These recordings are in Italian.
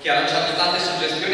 che ha lanciato tante suggestioni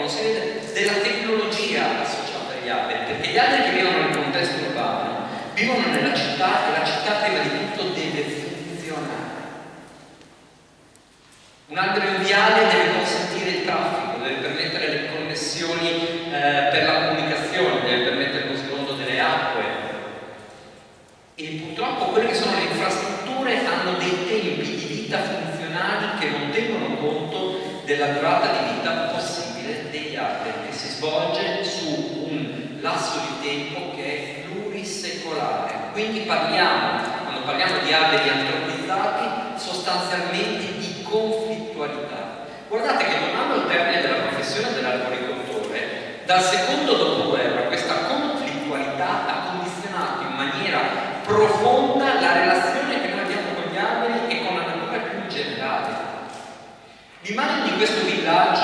no? della tecnologia associata agli alberi, perché gli alberi che vivono nel contesto urbano vivono nella città e la città prima di tutto deve funzionare. Un albero viale parliamo, quando parliamo di alberi antropizzati, sostanzialmente di conflittualità. Guardate che non hanno il termine della professione dell'arboricoltore, dal secondo dopoguerra questa conflittualità ha condizionato in maniera profonda la relazione che noi abbiamo con gli alberi e con la natura più generale. L'immagine di questo villaggio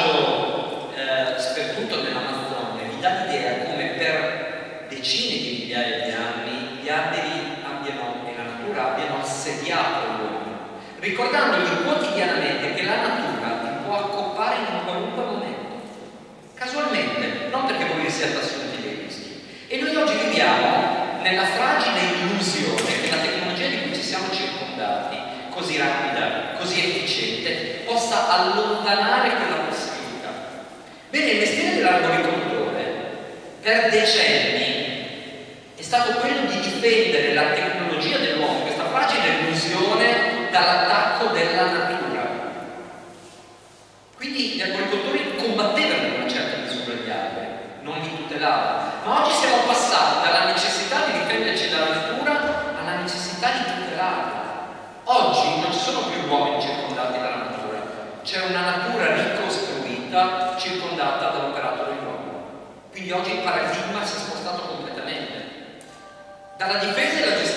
nella fragile illusione che la tecnologia di cui ci siamo circondati, così rapida, così efficiente, possa allontanare quella possibilità. Bene, il mestiere dell'arboricoltore per decenni è stato quello di difendere la tecnologia dell'uomo, questa fragile illusione, dall'attacco della natura. Quindi gli arboricoltori combattevano in una certa misura gli alberi, non li tutelavano. Ma oggi siamo passati c'è una natura ricostruita circondata dall'operato dell'uomo. Quindi oggi il paradigma si è spostato completamente. Dalla difesa e alla gestione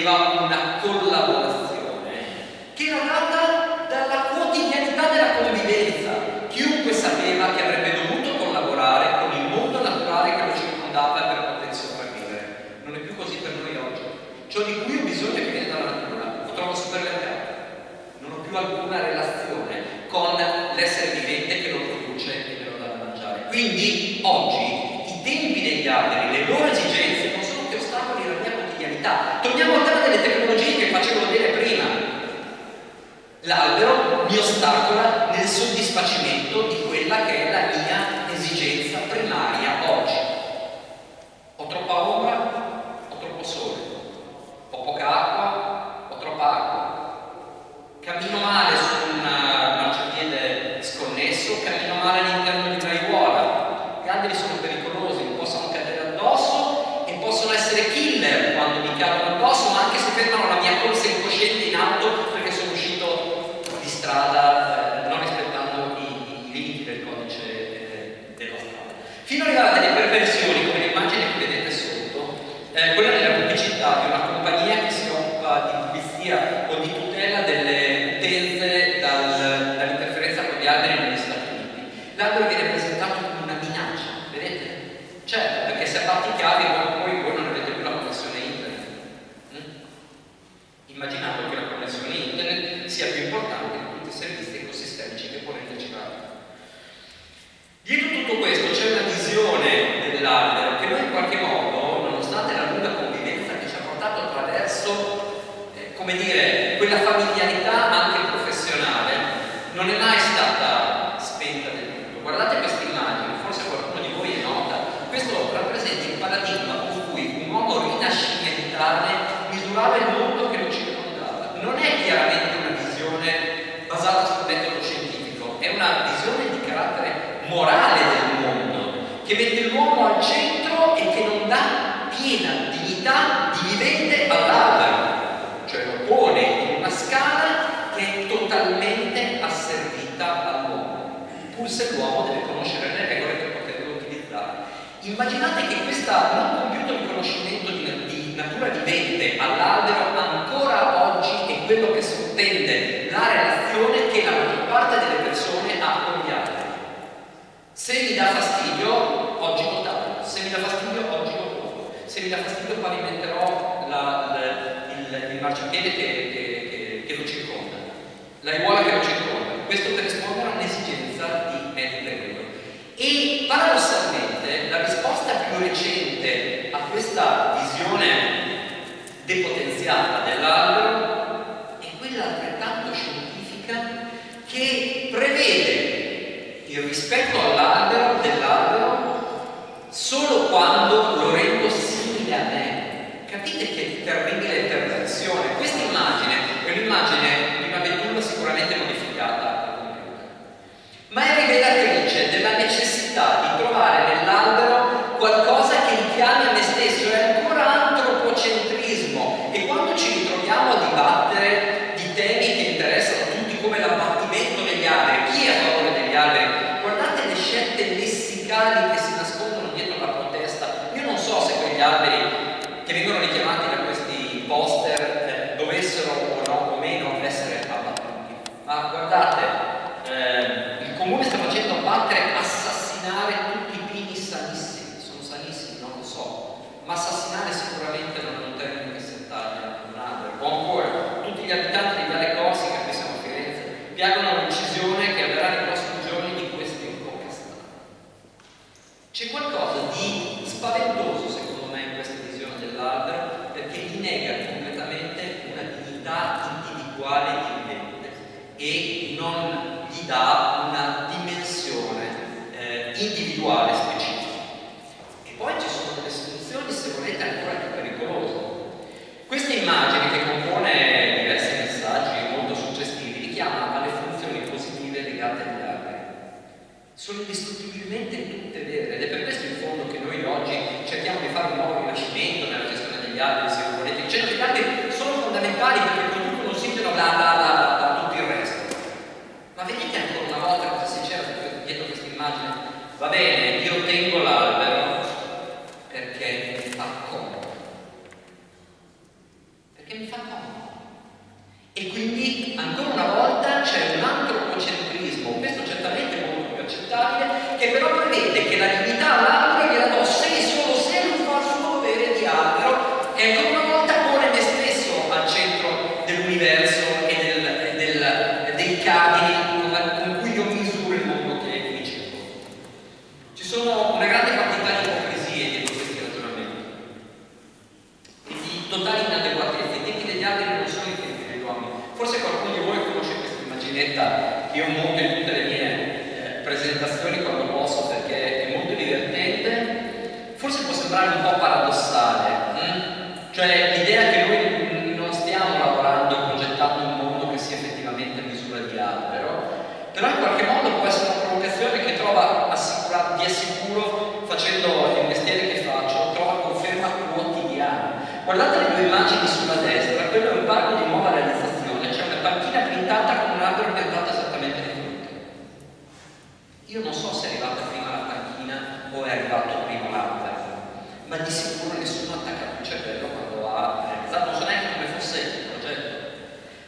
diceva fino ad arrivare a delle perversioni uomo deve conoscere le regole per poterle utilizzare. Immaginate che questo non compiuto riconoscimento di, di natura vivente all'albero ancora oggi è quello che sottende la relazione che la maggior parte delle persone ha con gli altri. Se mi dà fastidio, oggi lo taglio. Se mi dà fastidio, oggi lo muovo. Se mi dà fastidio, pavimenterò la, la, il, il marciapiede che, che, che, che lo circonda, la ruola che lo circonda questo per rispondere a un'esigenza di Mediterraneo. E paradossalmente la risposta più recente a questa visione depotenziata dell'albero è quella altrettanto scientifica che prevede il rispetto all'albero dell'albero solo quando lo rendo simile a me. Capite che terribile forse può sembrare un po' paradossale, hm? cioè l'idea che noi non stiamo lavorando e progettando un mondo che sia effettivamente a misura di albero, però in qualche modo può essere una provocazione che trova di assicuro facendo il mestiere che faccio, trova conferma quotidiana. Guardate le due immagini sulla destra, quello è un parco di nuova realizzazione, c'è una panchina pintata con un albero piantato esattamente di fronte. Io non so se è arrivata prima la panchina o è arrivato prima l'albero, ma di sicuro nessuno attacca il cervello quando ha realizzato, non so neanche come fosse il progetto.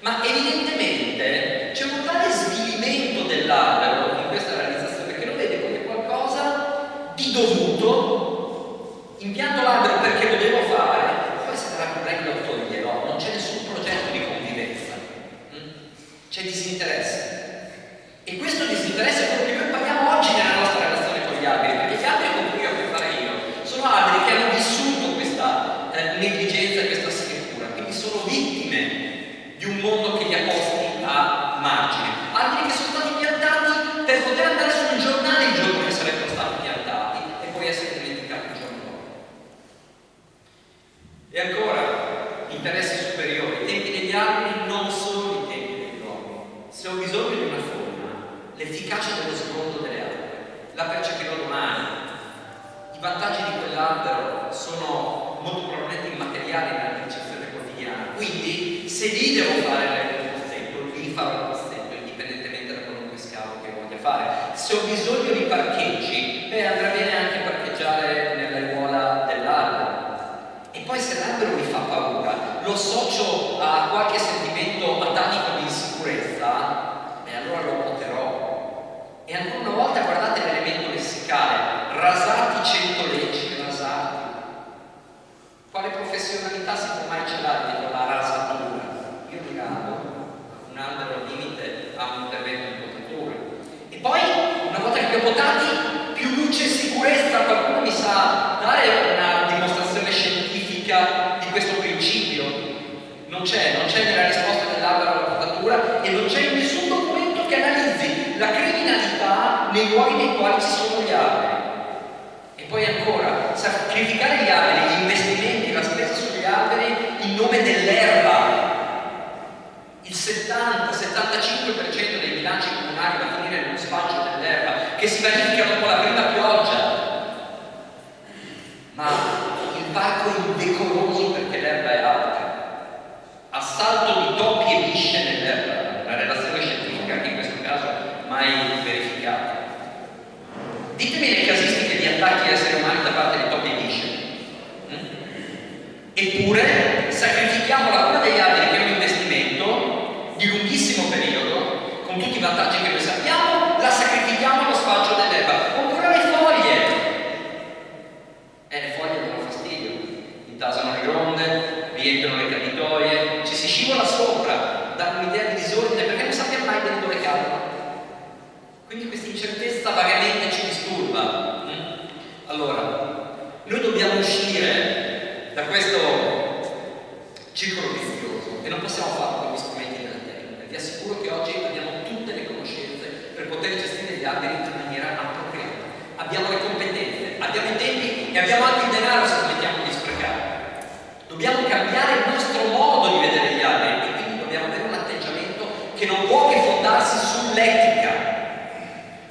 Ma evidentemente c'è un tale svilimento dell'albero in questa realizzazione che lo vede come qualcosa di dovuto, impianto l'albero perché lo devo fare, poi se sarà problema lo toglierò, non c'è nessun progetto di convivenza, mm? c'è disinteresse. E questo disinteresse è quello che noi paghiamo oggi nella nostra relazione con gli alberi, perché gli alberi con cui ho a che fare io sono alberi che hanno vissuto questa eh, negligenza e questa scrittura, quindi sono vittime di un mondo che li ha posti a margine. Alberi che sono stati piantati per poter andare sul giornale il giorno che sarebbero stati piantati e poi essere dimenticati il giorno dopo. E ancora, interessi superiori. I tempi degli alberi non sono i tempi degli uomini. Se ho bisogno di una forma, l'efficacia dello sgondo delle alberi, la percepirò domani. I vantaggi di quell'albero sono molto probabilmente immateriali nella percezione quotidiana. Quindi, se lì devo fare il pozzetto, lì farò il pozzetto, indipendentemente da qualunque scavo che voglia fare. Se ho bisogno di parcheggi, beh, andrà bene anche parcheggiare nell'aiuola dell'albero. E poi se l'albero mi fa paura, lo associo a qualche sentimento atanico di insicurezza, e allora lo poterò. E ancora una volta guardate l'elemento lessicale, rasati cento leggi, rasati. Quale professionalità si può mai celare dietro la rasatura? Io mi rado, un albero al limite ha un intervento di potatura. E poi, una volta che li ho potati, più luce e sicurezza, qualcuno mi sa dare una dimostrazione scientifica di questo principio? Non c'è, non c'è nella risposta dell'albero alla potatura e non c'è in nessun documento che analizzi la criminalità nei luoghi nei quali ci sono gli alberi. E poi ancora, sacrificare gli alberi, gli investimenti, la spesa sugli alberi in nome dell'erba. Il 70-75% dei bilanci comunali va a finire nello spaccio dell'erba, che si verifica dopo la prima pioggia. Ma il parco è indecoroso perché l'erba è alta. Assalto di topi e bisce nell'erba, la relazione scientifica che in questo caso mai verificata. Ditemi le casistiche di attacchi a esseri umani da parte di topi e bisce. Mm? Eppure sacrifichiamo la cura degli alberi che è un investimento di lunghissimo periodo, con tutti i vantaggi che noi sappiamo, la sacrifichiamo allo sfalcio dell'erba. Oppure le foglie. E le foglie danno fastidio, intasano le gronde, riempiono le capitoie, ci si scivola sopra, danno un'idea di disordine perché non sappiamo mai bene dove cadono. Quindi questa incertezza vagamente ci disturba. Mm? Allora, noi dobbiamo uscire da questo circolo vizioso e non possiamo farlo con gli strumenti della tecnica. Vi assicuro che oggi abbiamo tutte le conoscenze per poter gestire gli alberi in maniera appropriata. Abbiamo le competenze, abbiamo i tempi e abbiamo anche il denaro se smettiamo di sprecare. Dobbiamo cambiare il nostro modo di vedere gli alberi e quindi dobbiamo avere un atteggiamento che non può che fondarsi sull'etica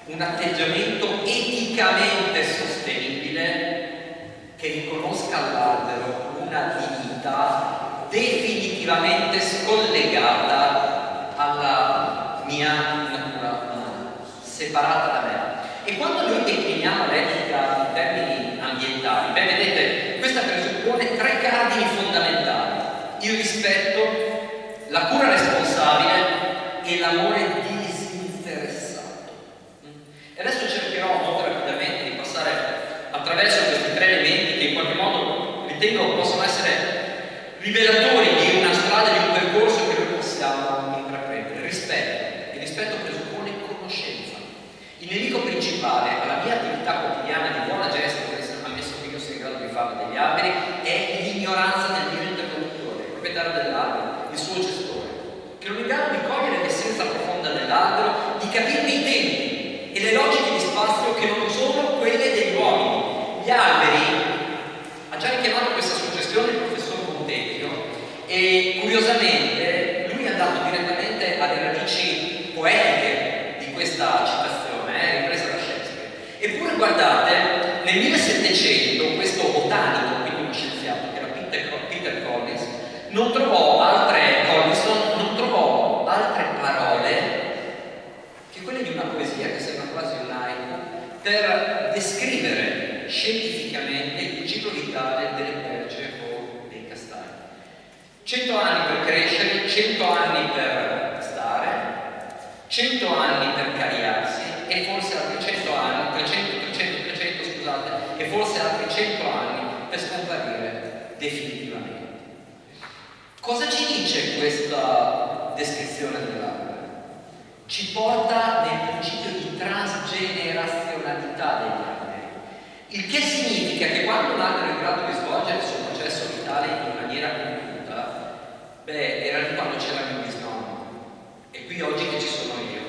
un atteggiamento eticamente sostenibile che riconosca all'albero una dignità definitivamente scollegata alla mia natura umana, separata da me. E quando noi decliniamo l'etica in termini ambientali, beh vedete, questa presuppone tre cardini fondamentali, il rispetto, la cura responsabile e l'amore disinteressato. E adesso cercherò molto rapidamente di passare attraverso questi tre elementi che in qualche modo ritengo possono essere rivelatori di una strada, di un percorso che noi possiamo intraprendere. Rispetto. Il rispetto presuppone conoscenza. Il nemico principale alla mia attività quotidiana di buona gesta, ammesso che io sia in grado di farlo degli alberi, è l'ignoranza del mio interlocutore, il proprietario dell'albero, il suo gestore, che non è in grado di cogliere l'essenza profonda dell'albero di capirne i tempi e le logiche di spazio che non sono quelle degli uomini. Gli alberi, ha già richiamato questa suggestione il professor Montecchio e curiosamente lui è andato alle radici poetiche di questa citazione, eh, ripresa da Shakespeare. Eppure guardate, nel 1700 questo botanico, quindi uno scienziato che era Peter, Peter Collins, non trovò altre, Collinson non trovò altre parole che quelle di una poesia che sembra quasi un haiku per descrivere scientificamente il ciclo vitale delle perce o dei castagni. Cento anni per crescere, cento anni per 100 anni per cariarsi e forse altri 100 anni, 300, 300, 300 scusate, e forse altri 100 anni per scomparire definitivamente. Cosa ci dice questa descrizione dell'albero? Ci porta nel principio di transgenerazionalità degli alberi, il che significa che quando un albero è in grado di svolgere il suo processo vitale in maniera compiuta, beh, era lì quando c'era il qui oggi che ci sono io,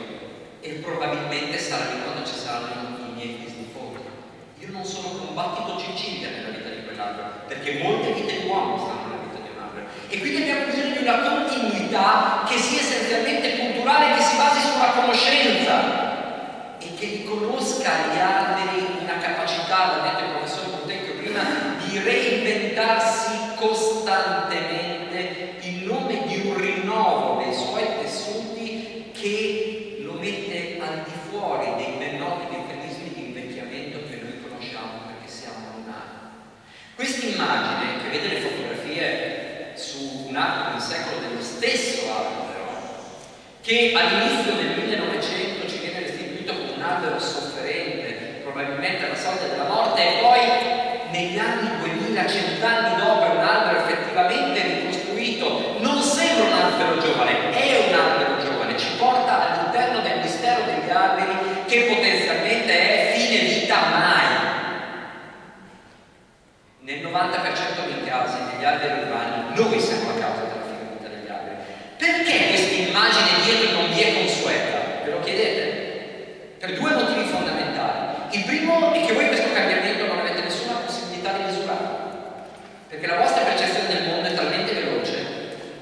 e probabilmente sarà quando ci saranno i miei bisnipoti. Io non sono combattito Cecilia nella vita di quell'albero, perché molte vite di uomo stanno e quindi abbiamo bisogno di una continuità che sia essenzialmente culturale, che si basi sulla conoscenza e che riconosca agli alberi una capacità, l'ha detto il professor Montecchio prima, di reinventarsi costantemente in nome di un rinnovo dei suoi tessuti che lo mette al di fuori dei ben noti meccanismi di invecchiamento che noi conosciamo perché siamo lunari. Questa immagine, che vede le fotografie su un arco del secolo dello stesso albero, che all'inizio del 1900 ci viene restituito come un albero sofferente, probabilmente alla sorte della morte, e poi negli anni 2000, cent'anni dopo, è un albero effettivamente ricostruito. Non sembra un albero giovane, è un albero giovane, ci porta all'interno del mistero degli alberi che potenzialmente è fine vita mai. Nel 90% dei casi degli alberi urbani noi siamo la causa della finita degli alberi. Perché questa immagine dietro non vi è consueta? Ve lo chiedete? Per due motivi fondamentali. Il primo è che voi questo cambiamento non avete nessuna possibilità di misurarlo. Perché la vostra percezione del mondo è talmente veloce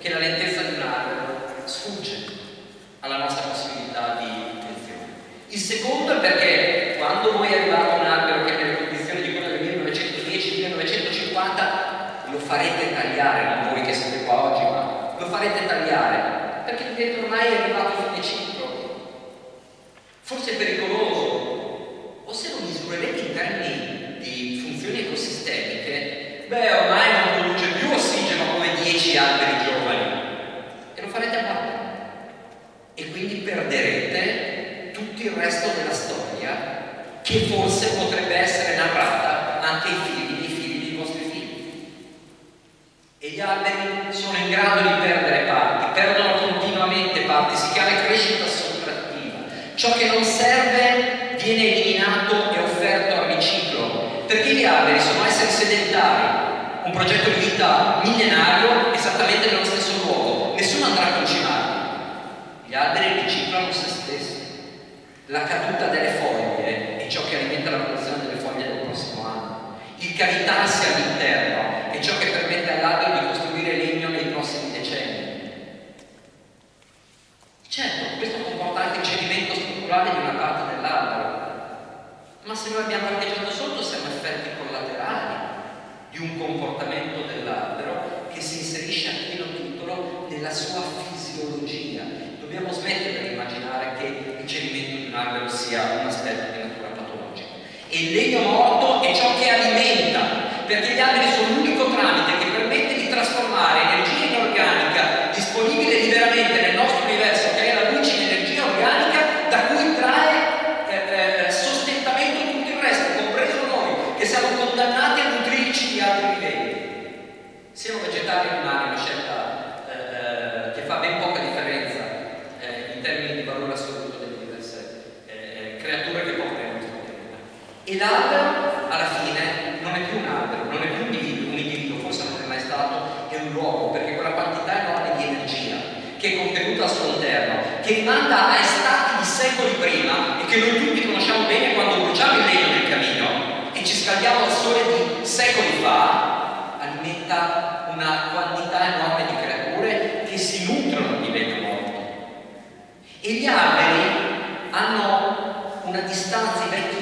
che la lentezza di un albero sfugge alla nostra possibilità di attenzione. Il secondo è perché quando voi arrivate a un albero che nelle condizioni di quello del 1910-1950 lo farete tagliare, non voi che siete qua oggi, ma lo farete tagliare, perché vedete ormai è arrivato a fine ciclo. Forse è pericoloso, o se lo misurerete in termini di funzioni ecosistemiche, beh ormai non produce più ossigeno come 10 alberi giovani e lo farete abbattere. E quindi perderete tutto il resto della storia che forse potrebbe essere narrata anche ai figli dei figli dei vostri figli. E gli alberi sono in grado di perdere parti, perdono continuamente parti, si chiama crescita sottrattiva. Ciò che non serve viene eliminato e offerto al riciclo, perché gli alberi sono esseri sedentari, un progetto di vita millenario esattamente nello stesso luogo, nessuno andrà a concimarli. Gli alberi riciclano se stessi. La caduta delle foglie è ciò che alimenta la produzione delle foglie del prossimo anno. Il cavitarsi all'interno è ciò che permette all'albero di costruire legno nei prossimi decenni. Certo, questo comporta anche il cedimento strutturale di una parte dell'albero, ma se noi abbiamo parcheggiato sotto siamo effetti collaterali un comportamento dell'albero che si inserisce a pieno titolo nella sua fisiologia. Dobbiamo smettere di immaginare che il cedimento di un albero sia un aspetto di natura patologica. E il legno morto è ciò che alimenta, perché gli alberi sono l'unico tramite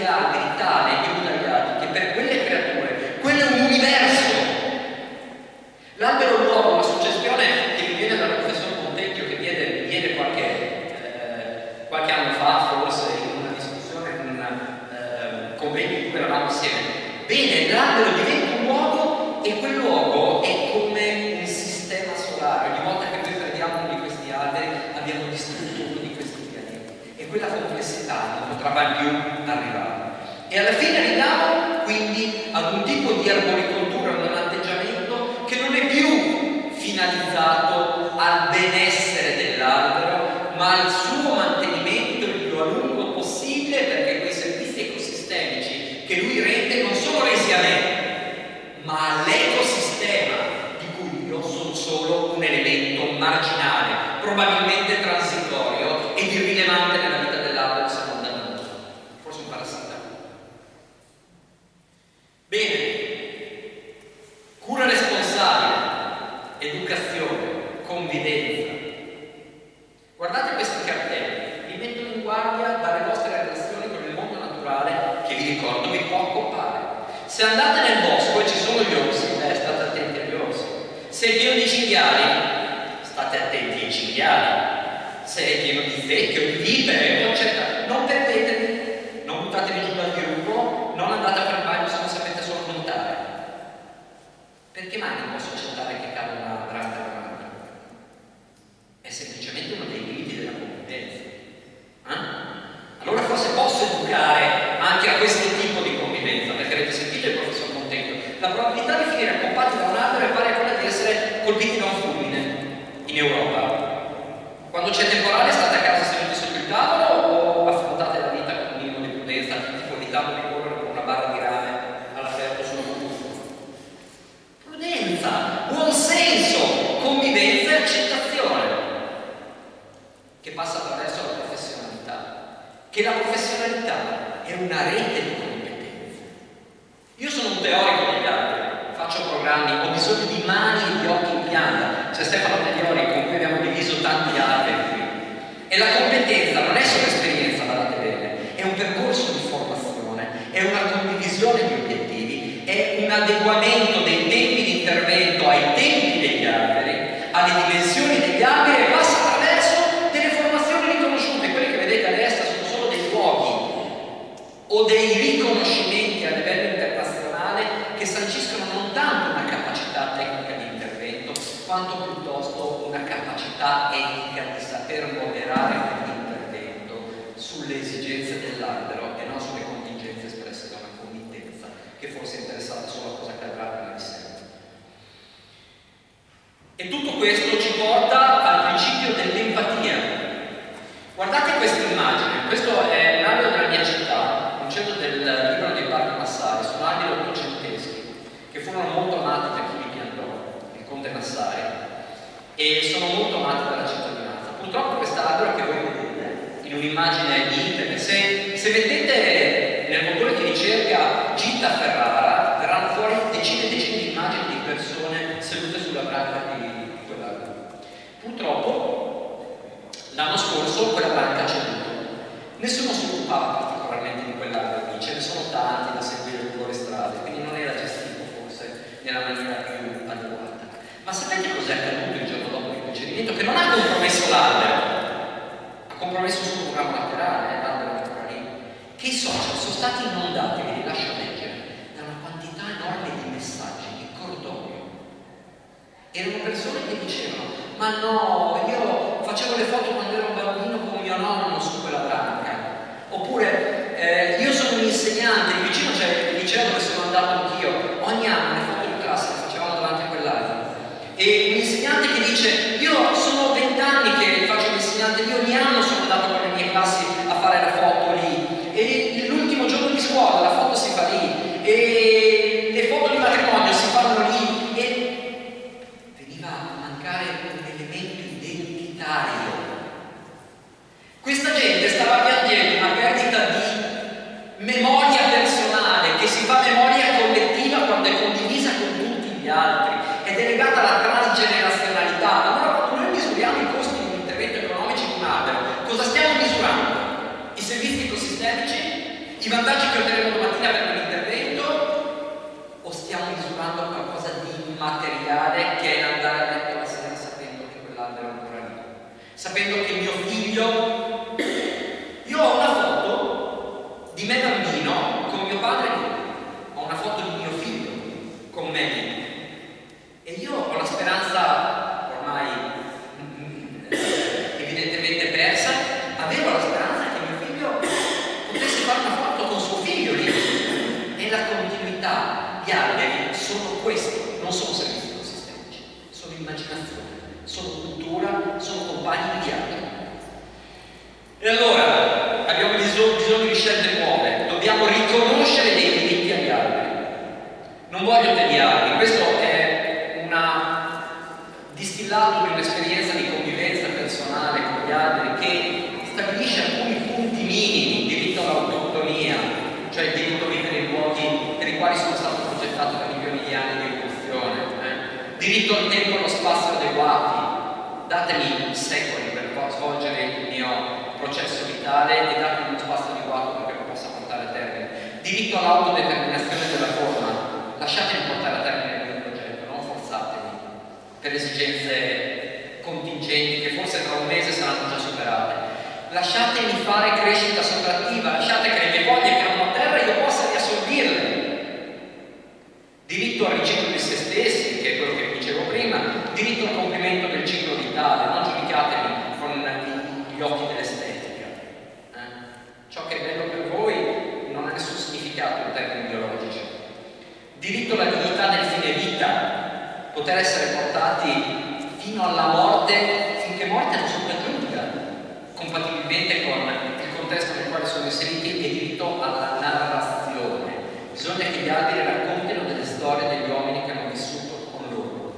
dare, dare chiara, se è pieno di zecche di vipere, eccetera, non perdetevi, non buttatevi giù dal gruppo, non andate a fare bagno se non sapete solo contare. Perché mai non posso accettare che cada una anni, ho bisogno di mani e di occhi in pianta. C'è Stefano Taglioni con cui abbiamo diviso tanti altri. E la competenza un'immagine di internet. Se, se mettete nel motore di ricerca Gita Ferrara, verranno fuori decine e decine di immagini di persone sedute sulla branca di, di. Purtroppo l'anno scorso quella branca c'è tutto. Nessuno si occupava particolarmente di quell'albero, ce ne sono tanti da seguire lungo le strade, quindi non era gestito forse nella maniera più adeguata. Ma sapete cos'è accaduto il giorno dopo il procedimento? Che non ha comportato tipo messo su un ramo laterale, eh, andando ancora lì, che i social sono stati inondati, vi lascio leggere, da una quantità enorme di messaggi, di cordoglio. Erano persone che dicevano, ma no, io facevo le foto quando ero un bambino con mio nonno su quella branca, oppure eh, io sono un insegnante, vicino c'è il liceo dove sono andato anch'io, ogni anno datemi secoli per svolgere il mio processo vitale e datemi uno spazio adeguato perché lo possa portare a termine. Diritto all'autodeterminazione della forma, lasciatemi portare a termine il mio progetto, non forzatemi per esigenze contingenti che forse tra un mese saranno già superate. Lasciatemi fare crescita sovrattiva, lasciate che le mie voglie che hanno a terra io possa riassolvirle. Diritto al ricerca di se stessi, poter essere portati fino alla morte, finché morte non sono aggiunta, compatibilmente con il contesto nel quale sono inseriti e diritto alla narrazione. Bisogna che gli altri raccontino delle storie degli uomini che hanno vissuto con loro.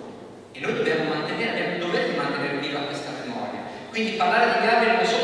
E noi dobbiamo mantenere, abbiamo il dovere di mantenere viva questa memoria. Quindi parlare di alberi non solo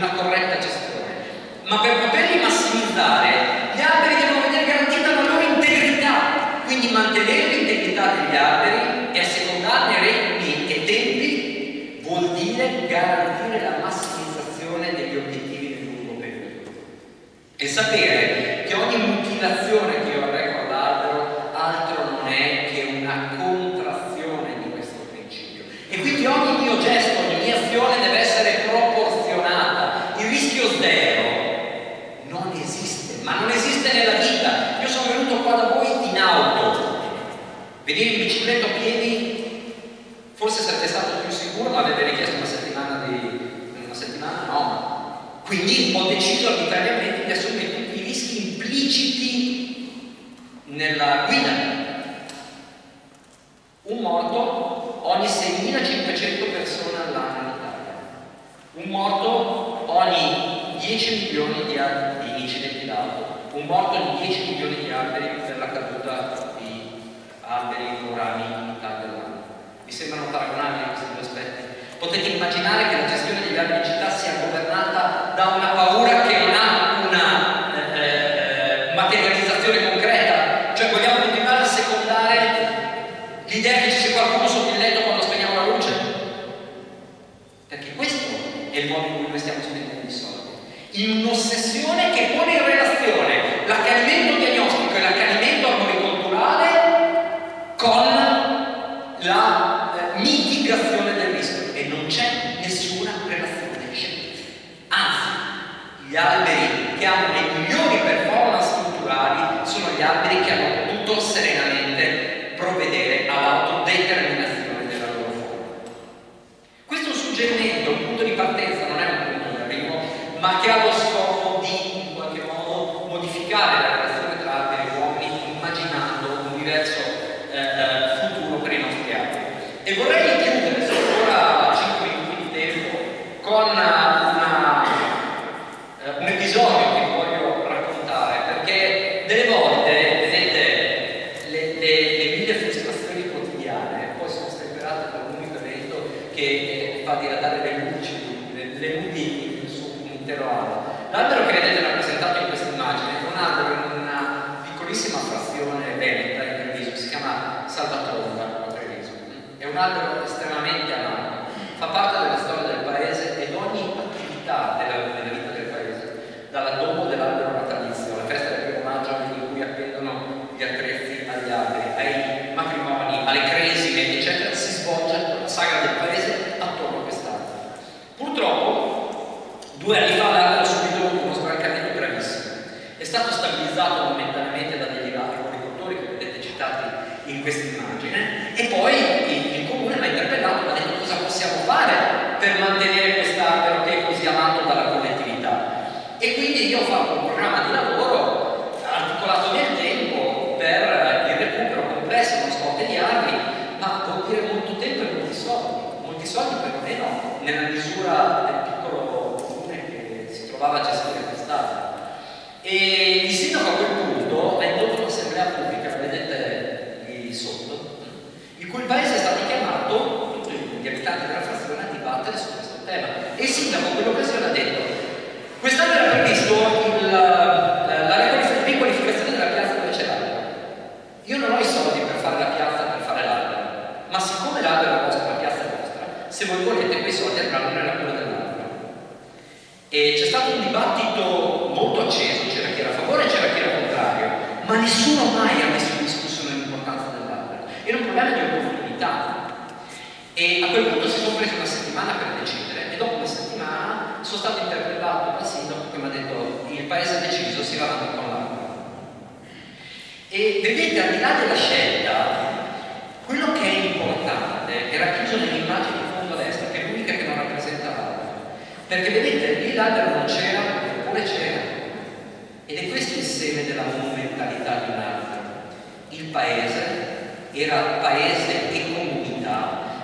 una corretta gestione. Ma per poterli massimizzare, gli alberi devono vedere garantita la loro integrità, quindi mantenere l'integrità degli alberi e assecondarne regni e tempi vuol dire garantire la massimizzazione degli obiettivi del lungo periodo. E sapere che ogni mutilazione che eh, fa diradare le luci, le, le ludi su un intero anno. L'albero che vedete rappresentato in questa immagine è un albero in una piccolissima frazione veneta in Treviso, si chiama Salvatorra a Treviso. È un albero estremamente amato, fa parte della storia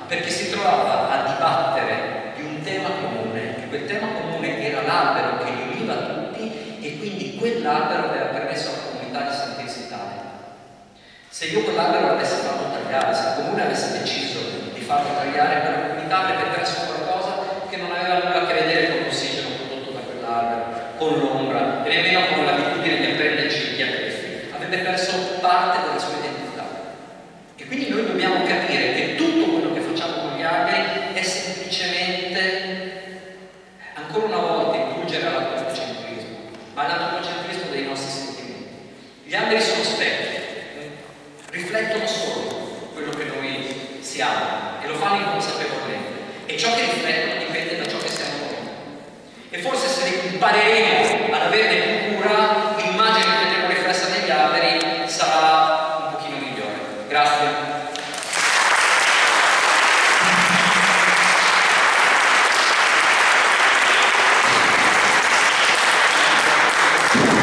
perché si trovava a dibattere di un tema comune e quel tema comune era l'albero che li univa tutti e quindi quell'albero aveva permesso alla comunità di sentirsi tale. Se io quell'albero l'avessi fatto tagliare, se il comune avesse deciso di farlo tagliare per la comunità avrebbe perso qualcosa che non aveva nulla a che vedere con